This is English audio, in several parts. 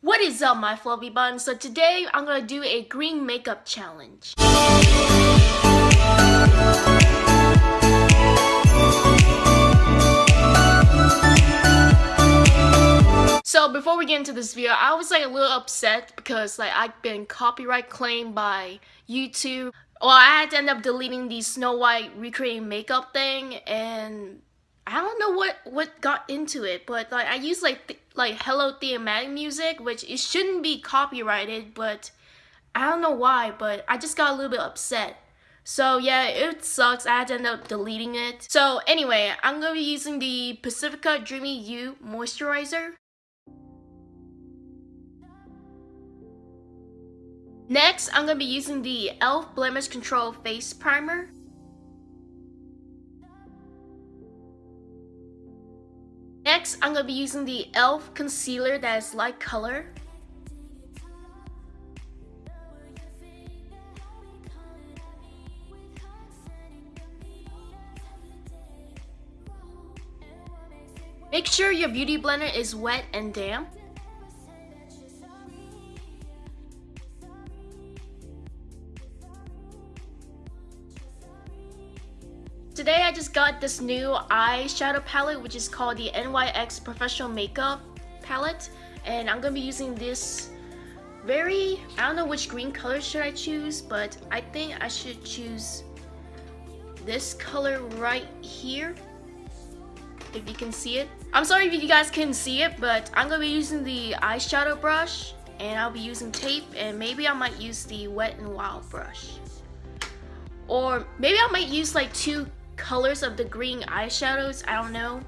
What is up my fluffy buns? So today I'm gonna do a green makeup challenge. So before we get into this video, I was like a little upset because like I've been copyright claimed by YouTube. Well, I had to end up deleting the Snow White recreating makeup thing and I don't know what what got into it, but like I use like like Hello thematic music, which it shouldn't be copyrighted, but I don't know why, but I just got a little bit upset. So yeah, it sucks. I had to end up deleting it. So anyway, I'm gonna be using the Pacifica Dreamy You moisturizer. Next, I'm gonna be using the e.l.f. Blemish Control Face Primer. Next, I'm going to be using the e.l.f. concealer that is light color. Make sure your beauty blender is wet and damp. Today I just got this new eyeshadow palette which is called the NYX Professional Makeup palette. And I'm gonna be using this very I don't know which green color should I choose but I think I should choose this color right here if you can see it. I'm sorry if you guys can see it but I'm gonna be using the eyeshadow brush and I'll be using tape and maybe I might use the wet and wild brush. Or maybe I might use like two colors of the green eyeshadows. I don't know.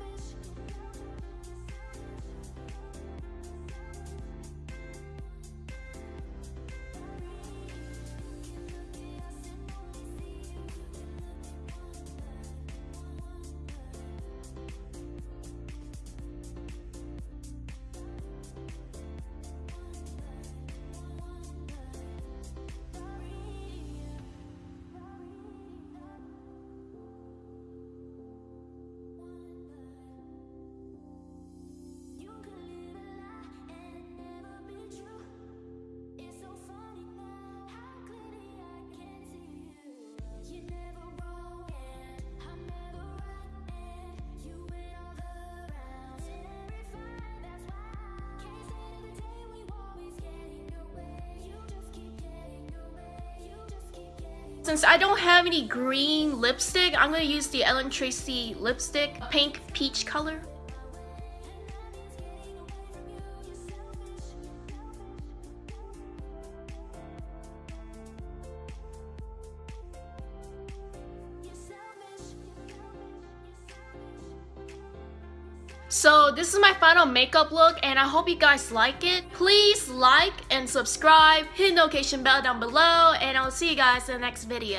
Since I don't have any green lipstick, I'm going to use the Ellen Tracy lipstick, pink peach color. So this is my final makeup look and I hope you guys like it. Please like and subscribe, hit the notification bell down below, and I'll see you guys in the next video.